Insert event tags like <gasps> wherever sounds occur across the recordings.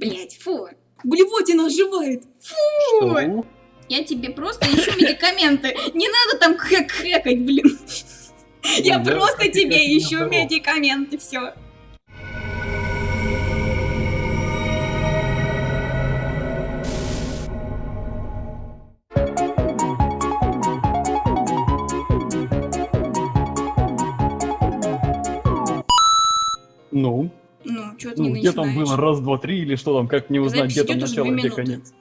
Блять, фу. Блевотина оживает. Фу. Что? Я тебе просто ищу медикаменты. Не надо там хэк-хэкать, блин. Я просто тебе ищу медикаменты, все. Ну, Ну, что ты не ну где там было раз, два, три или что там, как не узнать, Запись где там начало, где конец.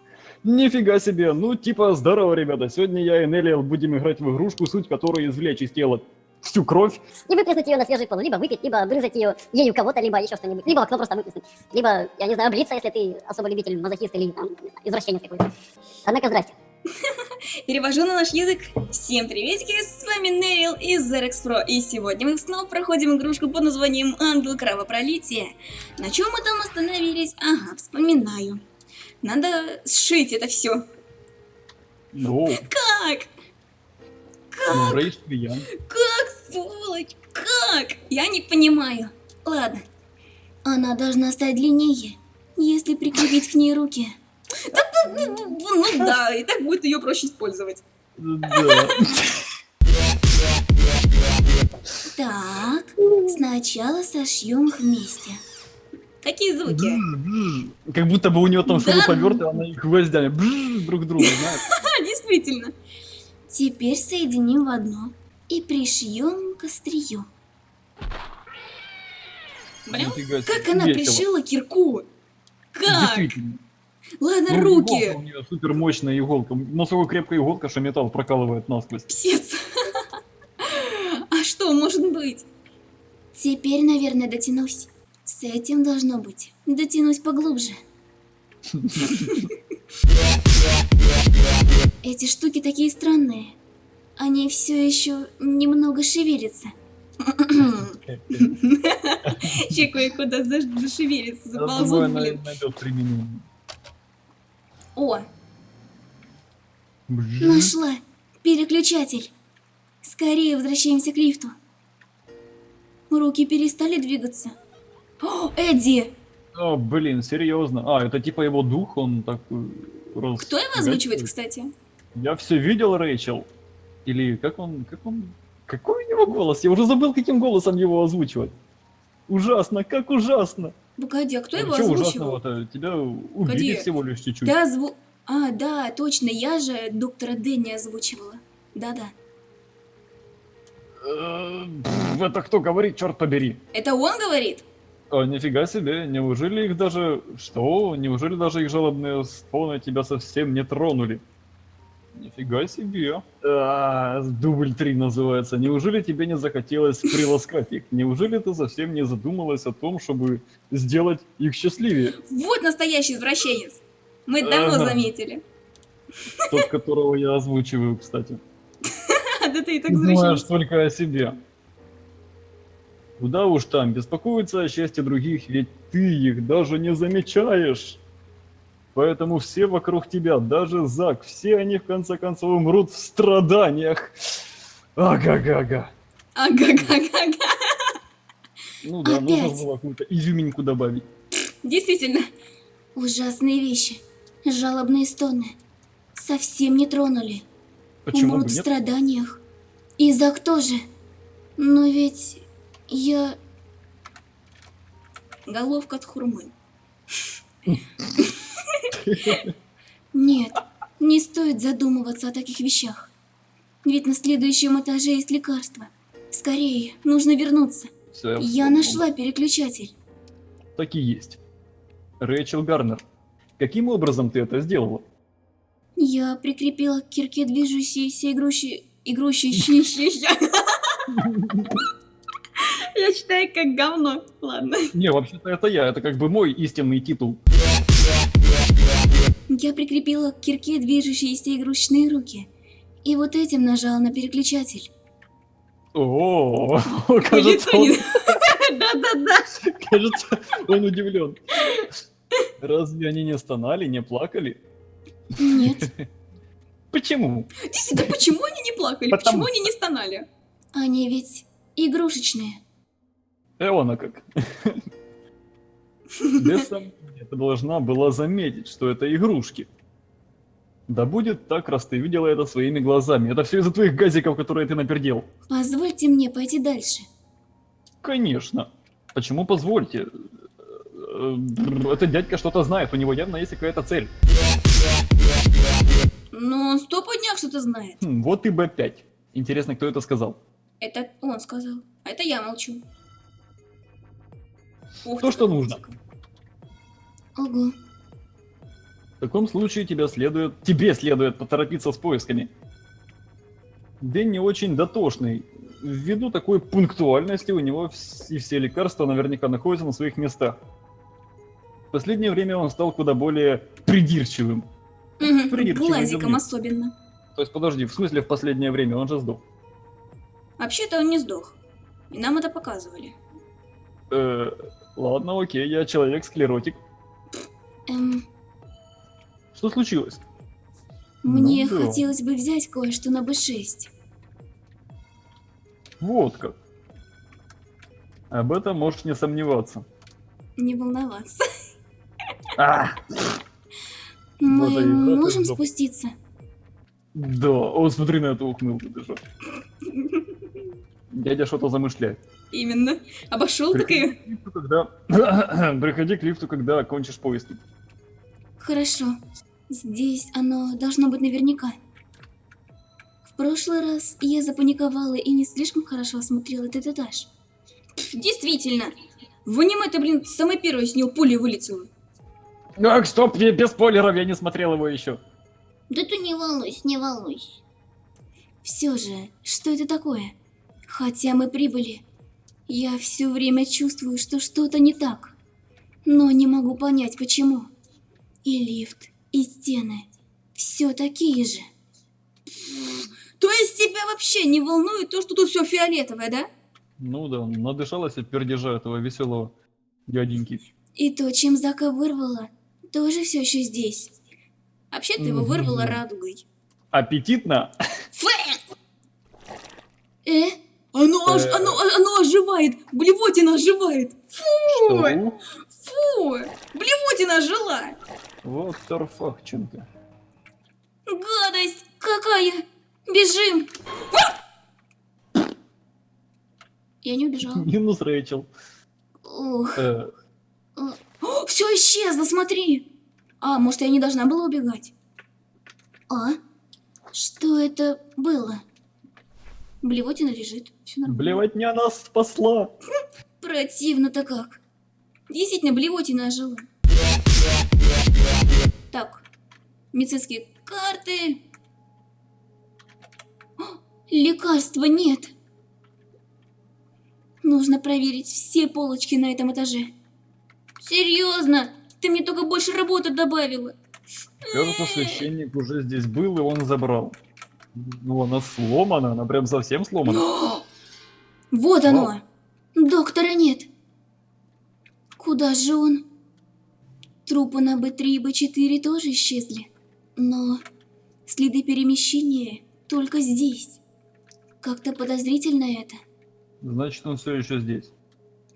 Нифига себе, ну типа здорово, ребята, сегодня я и Нелли будем играть в игрушку, суть которой извлечь из тела всю кровь. И выплеснуть ее на свежий пол, либо выпить, либо брызать ее ею кого-то, либо еще что-нибудь. Либо окно просто выплеснуть. Либо, я не знаю, облиться, если ты особо любитель мазохист или там, извращенец какой-то. Однако, здрасте. Перевожу на наш язык. Всем приветики, с вами Нерил из Zerex Pro. И сегодня мы снова проходим игрушку под названием Ангел Кровопролития. На чем мы там остановились? Ага, вспоминаю. Надо сшить это все. Ну, Как? ну, Клиент. Как, сволочь? Как? Я не понимаю. Ладно. Она должна стать длиннее, если прикрепить к ней руки. Да, ну, ну, ну, ну да, и так будет ее проще использовать. Да. Так, сначала сошьем вместе. Какие звуки? Как будто бы у него там Да. шуруповерты, а она их гвоздями друг к другу, <laughs> знаешь. Действительно. Теперь соединим в одно и пришьем к острию. Блин, как она пришила кирку? Как? Действительно. Ладно, Ну, руки. иголка У нее супер мощная иголка. Насколько крепкая иголка, что металл прокалывает насквозь. Псец. <laughs> А что может быть? Теперь, наверное, дотянусь. С этим должно быть. Дотянусь поглубже. <laughs> Эти штуки такие странные. Они все еще немного шевелятся. <laughs> Кое-куда заш- зашевелится, заползут, блин. О, Бжж. Нашла! Переключатель! Скорее возвращаемся к лифту. Руки перестали двигаться. О, Эдди! О, блин, серьезно. А, это типа его дух, он так... э, раз- Кто его озвучивает, кстати? Я все видел, Рэйчел. Или как он... Как он... Какой у него голос? Я уже забыл, каким голосом его озвучивать. Ужасно, как ужасно. Погоди, а кто Ну, его озвучивал? ужасного-то? Тебя убили Погоди. всего лишь чуть-чуть. Да, зву... А, да, точно, я же доктора Дэнни озвучивала. Да-да. Э, пф, Это кто говорит, черт побери? Это он говорит? А, нифига себе, неужели их даже... Что? Неужели даже их жалобные стоны тебя совсем не тронули? Нифига себе. А, дубль 3 называется. Неужели тебе не захотелось приласкать их? Неужели ты совсем не задумалась о том, чтобы сделать их счастливее? Вот настоящий извращенец. Мы давно Ага. заметили. Тот, которого я озвучиваю, кстати. <laughs> Да ты и так Думаешь извращенец. только о себе. Куда уж там, беспокоиться о счастье других, ведь ты их даже не замечаешь. Поэтому все вокруг тебя, даже Зак, все они в конце концов умрут в страданиях. Ага-га-га. Ага-га-га-га. Ну да, нужно Опять? было какую-то изюминку добавить. Действительно. Ужасные вещи. Жалобные стоны. Совсем не тронули. Почему Умрут бы в страданиях. И Зак тоже. Но ведь я... Головка от хурмы. <laughs> Нет, не стоит задумываться о таких вещах. Ведь на следующем этаже есть лекарство. Скорее, нужно вернуться. Всё, Я понял. нашла переключатель. Так и есть. Рэйчел Гарнер, каким образом ты это сделала? Я прикрепила к кирке движущиеся игруши... Игрущиеся... Я читаю как говно. Ладно. Не, вообще-то это я, это как бы мой истинный титул. Я прикрепила к кирке движущиеся игрушечные руки. И вот этим нажала на переключатель. О, <laughs> <laughs> кажется, он, <laughs> Да-да-да. кажется, он удивлен. Разве они не стонали, не плакали? Нет. Почему? Действительно, почему они не плакали? Потому Почему они не стонали? Они ведь игрушечные. Эона как. Без сомнения, ты должна была заметить, что это игрушки. Да будет так, раз ты видела это своими глазами. Это все из-за твоих газиков, которые ты напердел. Позвольте мне пойти дальше. Конечно. Почему позвольте? Э, э, Этот дядька что-то знает, у него явно есть какая-то цель. Но он сто днях что-то знает. Хм, вот и Б5. Интересно, кто это сказал? Это он сказал. А это я молчу. Ух То, ты, что нужно. Ого. В таком случае тебя следует, тебе следует поторопиться с поисками. День не очень дотошный. Ввиду такой пунктуальности у него вс- и все лекарства наверняка находятся на своих местах. В последнее время он стал куда более придирчивым. Угу. Придирчивый Глазиком особенно. То есть, подожди, в смысле в последнее время? Он же сдох. Вообще-то он не сдох. И нам это показывали. Э, ладно, окей, я человек-склеротик. Эм, Что случилось? мне Ну да. хотелось бы взять кое-что на Б6. Вот как. Об этом можешь не сомневаться. Не волноваться. А, Мы и можем сдох. спуститься? да, о, смотри на эту ухмылку, ты что. <laughs> Дядя что-то замышляет. Именно. Обошел Приходи такая. к лифту, когда... <coughs> Приходи к лифту, когда окончишь поиски. Хорошо. Здесь оно должно быть наверняка. В прошлый раз я запаниковала и не слишком хорошо осмотрела этот этаж. Действительно. В аниме-то, блин, самое первое с него пуля вылетела. Так, стоп, я без спойлеров, я не смотрел его еще. Да ты не волнуйся, не волнуйся. Все же, что это такое? Хотя мы прибыли, я все время чувствую, что что-то не так. Но не могу понять, почему. И лифт, и стены. Все такие же. То есть тебя вообще не волнует то, что тут все фиолетовое, да? Ну да, надышалась от пердежа этого веселого дяденьки. И то, чем Зака вырвала, тоже все еще здесь. Вообще ты его вырвала радугой. Аппетитно? Фэ! Э? Оно, ож- Э. оно, оно оживает! Блевотина оживает! Фу! Что? Фу! Блевотина ожила! Вот Тарфахченко. Гадость какая! Бежим! А! Я не убежала. <laughs> Минус Рэйчел. Э, все исчезло, смотри! А, может, я не должна была убегать? А? Что это было? Блевотина лежит. Все нормально. Блевотня нас спасла. Противно-то как. Действительно, блевотина ожила. Так, медицинские карты. О, лекарства нет. Нужно проверить все полочки на этом этаже. Серьезно? Ты мне только больше работы добавила. Кажется, священник уже здесь был, и он забрал. Ну, она сломана, она прям совсем сломана. <gasps> Вот оно. Доктора нет. Куда же он? Трупы на Б3 и Б4 тоже исчезли. Но следы перемещения только здесь. Как-то подозрительно это. Значит, он все еще здесь.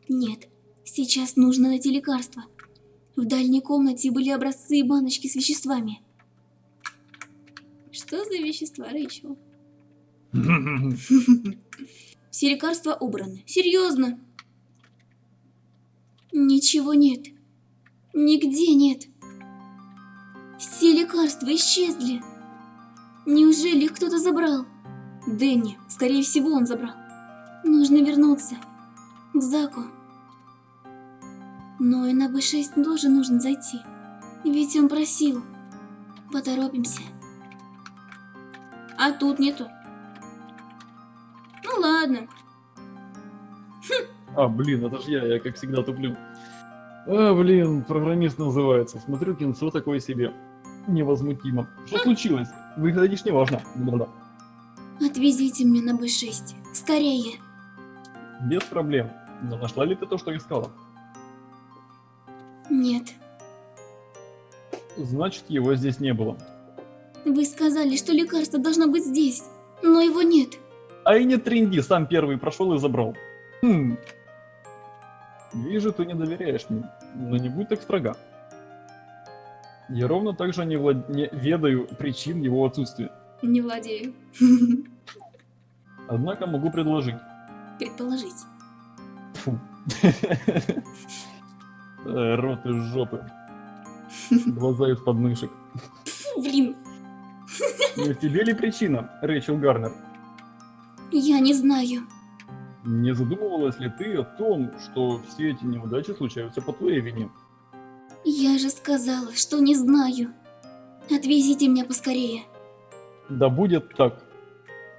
Нет, сейчас нужно найти лекарство. В дальней комнате были образцы и баночки с веществами. Что за вещества, Рэйчел? <laughs> Все лекарства убраны. Серьезно? Ничего нет. Нигде нет. Все лекарства исчезли. Неужели их кто-то забрал? Дэнни, скорее всего, он забрал. Нужно вернуться. К Заку. Но и на Б6 тоже нужно зайти. Ведь он просил. Поторопимся. А тут нету. Ну ладно. А, блин, это ж я, я как всегда туплю. А, блин, программист называется. Смотрю, кинцо такое себе. Невозмутимо. Что случилось? Выглядишь неважно. Да-да. Отвезите меня на Б6. Скорее. Без проблем. Но нашла ли ты то, что искала? Нет. Значит, его здесь не было. Вы сказали, что лекарство должно быть здесь. Но его нет. А и не тренди, сам первый прошел и забрал. Хм. Вижу, ты не доверяешь мне. Но не будь так строга. Я ровно так же не, влад- не ведаю причин его отсутствия. Не владею. Однако могу предложить. Предположить. Фу. Э, Рот из жопы. <laughs> Глаза из подмышек. Фу, блин. Не в тебе ли причина, Рэйчел Гарнер? Я не знаю. Не задумывалась ли ты о том, что все эти неудачи случаются по твоей вине? Я же сказала, что не знаю. Отвезите меня поскорее. Да будет так.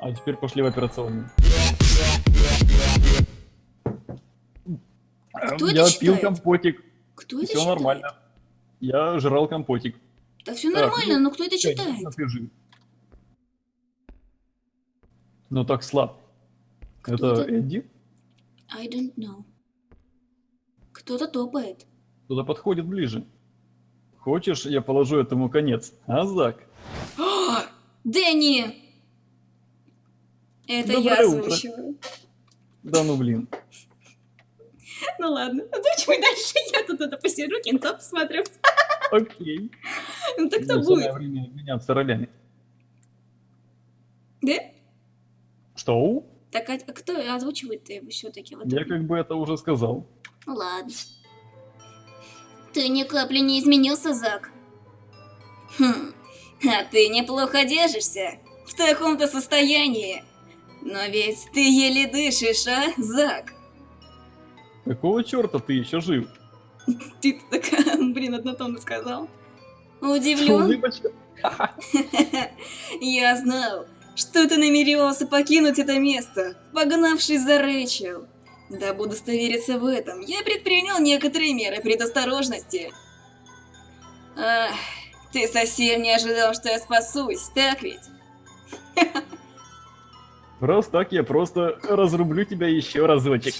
А теперь пошли в операционную. Кто это Я читает? пил компотик, Кто это все читает? нормально. Я жрал компотик. Да все Так, нормально, ну, но кто это читает? напиши. Ну так слаб. Кто Это? Эдди? I don't know. Кто-то топает. Туда подходит ближе. Хочешь, я положу этому конец? А, Зак? А, <gasps> Дэнни! Это я Доброе утро. озвучиваю. Да ну блин. <laughs> Ну ладно, озвучивай дальше. Я тут это посижу, кинцо посмотрю. Окей. Ну так кто будет? время меняться ролями. Да? Что? Так а кто озвучивает его все-таки? Вот Я как бы это уже сказал. Ну ладно. Ты ни капли не изменился, Зак. Хм, а ты неплохо держишься. В таком-то состоянии. Но ведь ты еле дышишь, а, Зак? Какого черта ты еще жив? Ты <laughs> такая, блин, однотонно сказал. Удивлен? <laughs> <laughs> Я знал, что ты намеревался покинуть это место, погнавшись за Рэйчел. Дабы удостовериться в этом, я предпринял некоторые меры предосторожности. Ах, ты совсем не ожидал, что я спасусь, так ведь? Раз так, я просто разрублю тебя еще разочек.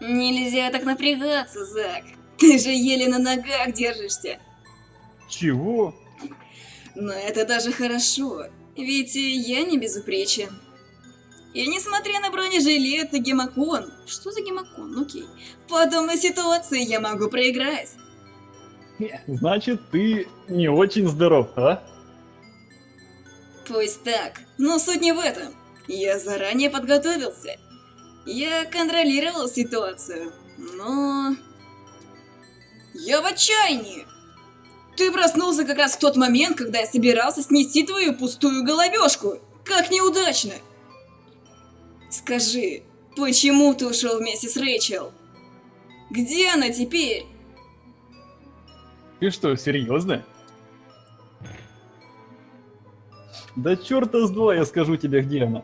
Нельзя так напрягаться, Зак. Ты же еле на ногах держишься. Чего? Но это даже хорошо, ведь я не безупречен. И несмотря на бронежилет и гемокон, что за гемокон, Ну, окей, в подобной ситуации я могу проиграть. Значит, ты не очень здоров, а? Пусть так, но суть не в этом. Я заранее подготовился. Я контролировал ситуацию, но... Я в отчаянии! Ты проснулся как раз в тот момент, когда я собирался снести твою пустую головешку. Как неудачно! Скажи, почему ты ушел вместе с Рэйчел? Где она теперь? Ты что, серьезно? Да черта с два я скажу тебе, где она.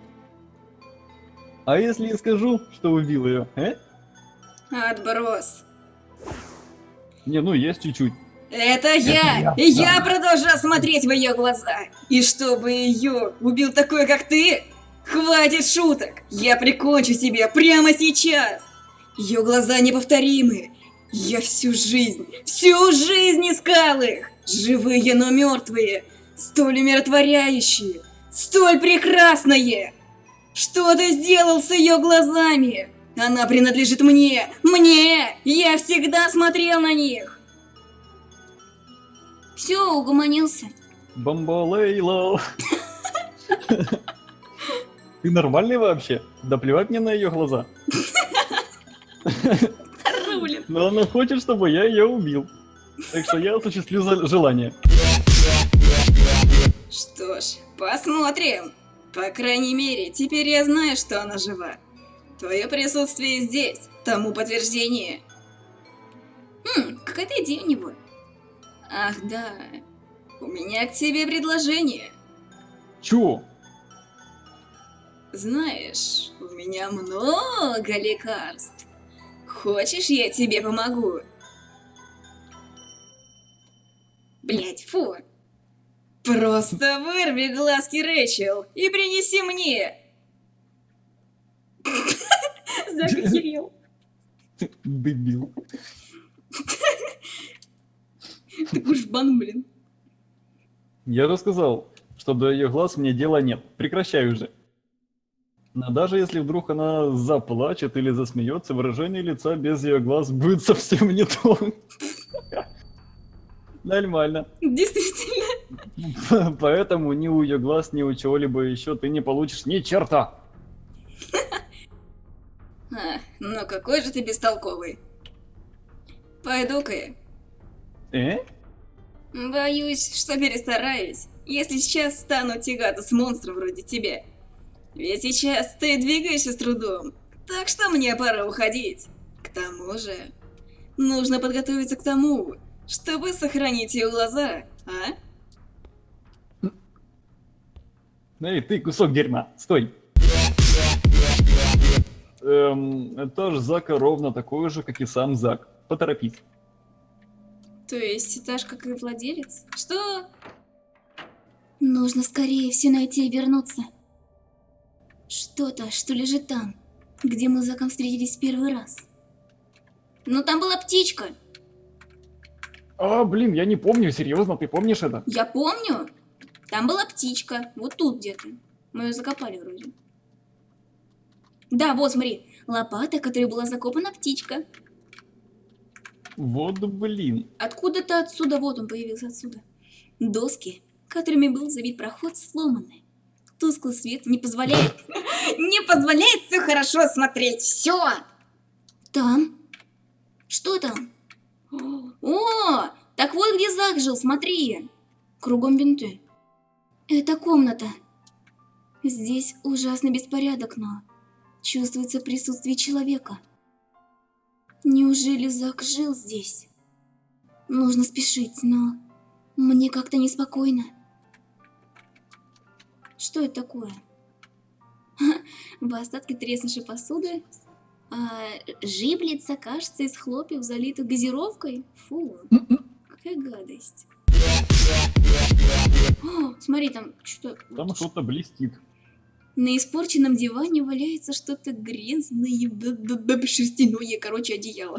А если я скажу, что убил ее, э? Отброс. Не, ну есть чуть-чуть. Это я! И я продолжаю смотреть в ее глаза. И чтобы ее убил такой, как ты, хватит шуток. Я прикончу тебя прямо сейчас. Ее глаза неповторимы. Я всю жизнь, всю жизнь искал их. Живые, но мертвые. Столь умиротворяющие. Столь прекрасные. Что ты сделал с ее глазами? Она принадлежит мне. Мне! Я всегда смотрел на них. Все, угомонился. Бомбалейло. Ты нормальный вообще? Да плевать мне на ее глаза. Рулин. Но она хочет, чтобы я ее убил. Так что я осуществлю желание. Что ж, посмотрим. По крайней мере, теперь я знаю, что она жива. Твое присутствие здесь, тому подтверждение. Хм, какая-то идея у него. Ах да, у меня к тебе предложение. Чё? Знаешь, у меня много лекарств. Хочешь, я тебе помогу? Блять, фу. Просто вырви глазки Рэйчел и принеси мне. <laughs> Зак охерел. Дебил. <laughs> <laughs> Ты гужбан, блин. Я же сказал, что до ее глаз мне дела нет. Прекращай уже. Но даже если вдруг она заплачет или засмеется, выражение лица без ее глаз будет <laughs> совсем не то. <laughs> Нормально. Действительно. Поэтому ни у ее глаз, ни у чего-либо еще ты не получишь ни черта. А, ну какой же ты бестолковый. Пойду-ка я. Э? Боюсь, что перестараюсь, если сейчас стану тягаться с монстром вроде тебя. Ведь сейчас ты двигаешься с трудом, так что мне пора уходить. К тому же, нужно подготовиться к тому, чтобы сохранить ее глаза, а? Эй, ты кусок дерьма, стой. Эм, это же Зака ровно такой же, как и сам Зак. Поторопись. То есть, же, как и владелец? Что? Нужно скорее все найти и вернуться. Что-то, что лежит там, где мы с Заком встретились в первый раз. Ну там была птичка. А, блин, я не помню, серьезно, ты помнишь это? Я помню. Там была птичка. Вот тут где-то. Мы ее закопали вроде. Да, вот, смотри. Лопата, которой была закопана птичка. Вот блин. Откуда-то отсюда, вот он появился отсюда. Доски, которыми был забит проход, сломаны. Тусклый свет не позволяет... <laughs> Не позволяет все хорошо смотреть. Все. Там? Что там? О, так вот где Зак жил, смотри. Кругом бинты. Это комната. Здесь ужасный беспорядок, но чувствуется присутствие человека. Неужели Зак жил здесь? Нужно спешить, но мне как-то неспокойно. Что это такое? <laughs> В остатке треснувшей посуды а, жиблица, кажется, из хлопьев, залитых газировкой. Фу, какая гадость. О, <gasps> смотри, там что... Там что-то блестит. На испорченном диване валяется что-то грязное, да, да, шерстяное, короче, одеяло.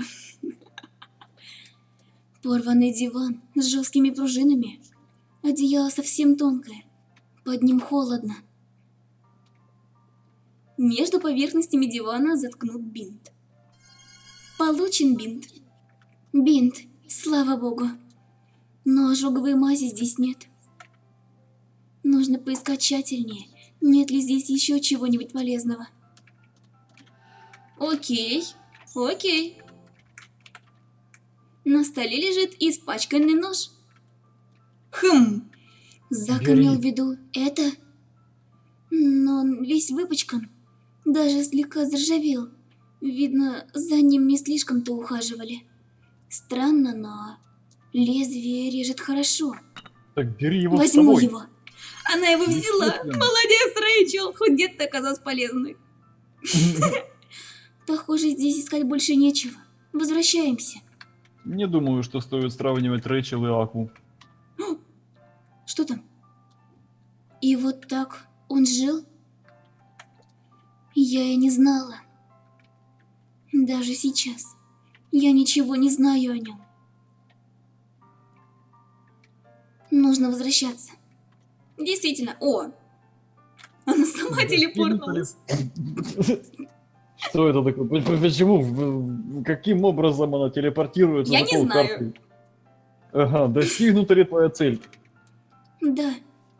Порванный диван с жесткими пружинами. Одеяло совсем тонкое. Под ним холодно. Между поверхностями дивана заткнут бинт. Получен бинт. Бинт, слава богу. Но ожоговой мази здесь нет. Нужно поискать тщательнее. Нет ли здесь еще чего-нибудь полезного? Окей, окей. На столе лежит испачканный нож. Хм, Зак Бери. имел в виду это, но он весь выпачкан, даже слегка заржавел. Видно, за ним не слишком-то ухаживали. Странно, но лезвие режет хорошо. Так бери его с Возьму собой. его. Она его взяла. Молодец, Рэйчел. Хоть где-то оказалась полезной. <laughs> Похоже, здесь искать больше нечего. Возвращаемся. Не думаю, что стоит сравнивать Рэйчел и Аку. <gasps> Что там? И вот так он жил? Я и не знала. Даже сейчас я ничего не знаю о нем. Нужно возвращаться. Действительно, о! <laughs> Она сама телепортнулась. Что это такое? Почему? Каким образом она телепортируется? Я не знаю. Ага, достигнута ли твоя цель? Да,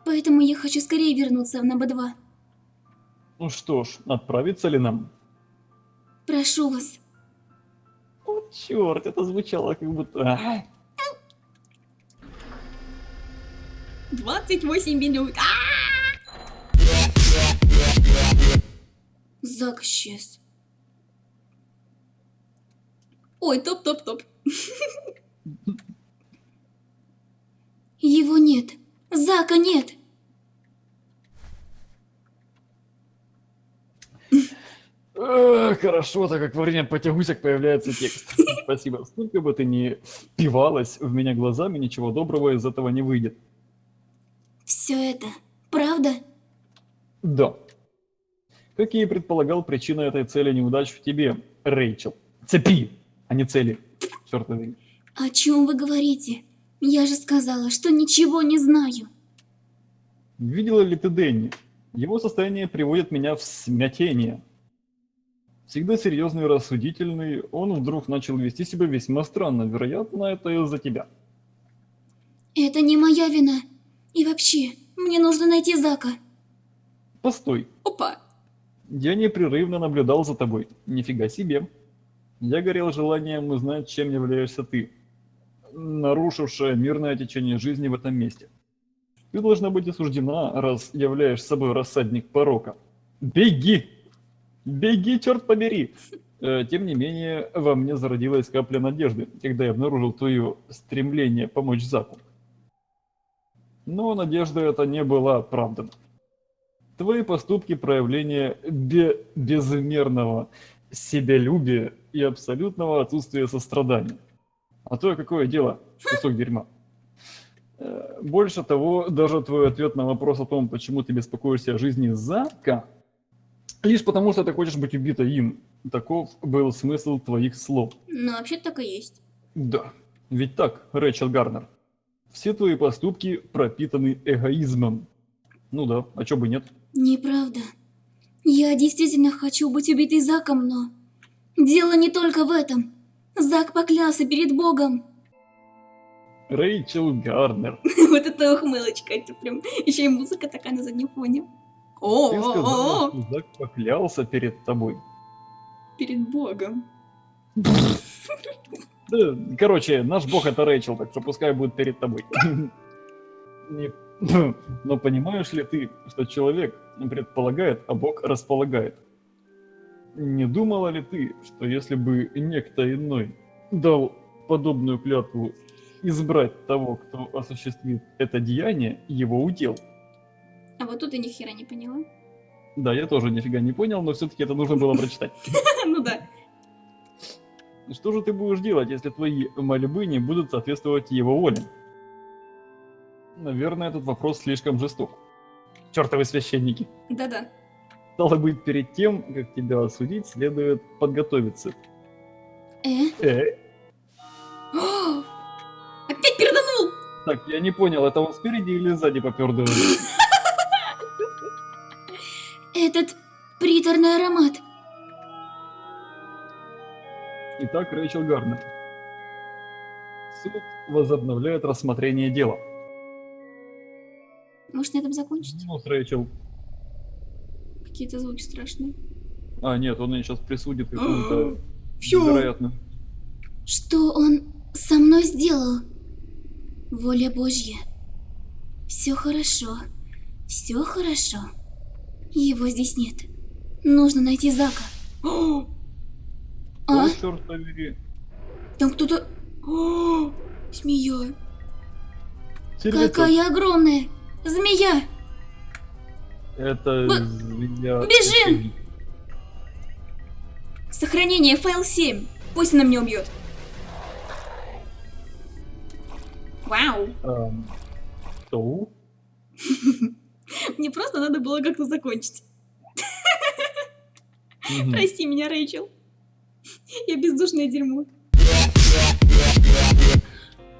поэтому я хочу скорее вернуться в НБ-2. Ну что ж, отправиться ли нам? Прошу вас. О, черт, это звучало как будто... А, 28 минут. Зак исчез. Ой, топ-топ-топ. Его нет. Зака нет. Эх, Хорошо, так как во время потягусек появляется текст. Спасибо. Сколько бы ты ни впивалась в меня глазами, ничего доброго из этого не выйдет. Все это правда? Да. Как я и предполагал, причина этой цели неудач в тебе, Рэйчел. Цепи, а не цели. Черт возьми. О чем вы говорите? Я же сказала, что ничего не знаю. Видела ли ты Дэнни? Его состояние приводит меня в смятение. Всегда серьезный и рассудительный, он вдруг начал вести себя весьма странно. Вероятно, это из-за тебя. Это не моя вина. И вообще, мне нужно найти Зака. Постой, Опа. Я непрерывно наблюдал за тобой. Нифига себе. Я горел желанием узнать, чем являешься ты, нарушившая мирное течение жизни в этом месте. Ты должна быть осуждена, раз являешь собой рассадник порока. Беги! Беги, черт побери! Э, Тем не менее, во мне зародилась капля надежды, когда я обнаружил твое стремление помочь Заку. Но надежда эта не была оправдана. Твои поступки – проявление бе- безмерного себялюбия и абсолютного отсутствия сострадания. А то какое дело, кусок дерьма. Э, Больше того, даже твой ответ на вопрос о том, почему ты беспокоишься о жизни Зака, лишь потому, что ты хочешь быть убита им. Таков был смысл твоих слов. Ну, вообще так и есть. Да, ведь так, Рэчел Гарнер. Все твои поступки пропитаны эгоизмом. Ну да, а чё бы нет? Неправда. Я действительно хочу быть убитой Заком, но... Дело не только в этом. Зак поклялся перед Богом. Рэйчел Гарнер. <laughs> Вот это ухмылочка, это прям... Еще и музыка такая на заднем фоне. О, Ты о, сказала, что Зак поклялся перед тобой. перед Богом. Короче, наш бог это Рэйчел, так что пускай будет перед тобой. <laughs> Не- <laughs> Но понимаешь ли ты, что человек предполагает, а бог располагает? Не думала ли ты, что если бы некто иной дал подобную клятву избрать того, кто осуществит это деяние, его удел? А вот тут я ни хера не поняла. Да, я тоже нифига не понял, но все-таки это нужно было прочитать. <laughs> Ну да. Что же ты будешь делать, если твои мольбы не будут соответствовать его воле? Наверное, этот вопрос слишком жесток. Чертовы священники. Да-да. Стало быть, перед тем, как тебя осудить, следует подготовиться. Э? Э, О! <gasps> Опять перданул! так, я не понял, это он спереди или сзади попердывает? <laughs> Этот приторный аромат. Итак, Рэйчел Гарнер. Суд возобновляет рассмотрение дела. Может на этом закончить? Ну, Рэйчел. Какие-то звуки страшные. А, нет, он ее сейчас присудит <gasps> какую-то Всё. невероятную. Что он со мной сделал? Воля Божья. Все хорошо. Все хорошо. Его здесь нет. Нужно найти Зака. О! <gasps> А? Черт побери. Там кто-то... <gasps> Змея. Какая огромная! Змея! Это Б- змея. бежим! Сохранение, файл 7. Пусть она меня убьет. Вау. Эм, Что? <laughs> Мне просто надо было как-то закончить. Прости меня, Рэйчел. Я бездушное дерьмо.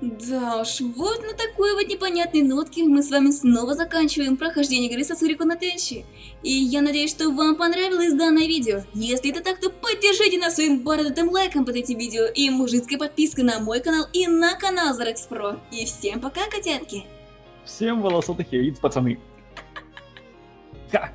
Да уж, вот на такой вот непонятной нотке мы с вами снова заканчиваем прохождение игры Сасурико на Тенши. И я надеюсь, что вам понравилось данное видео. Если это так, то поддержите нас своим бородатым лайком под этим видео и мужицкой подпиской на мой канал и на канал Zarex Pro. И всем пока, котятки! Всем волосатых яиц, пацаны. Ха!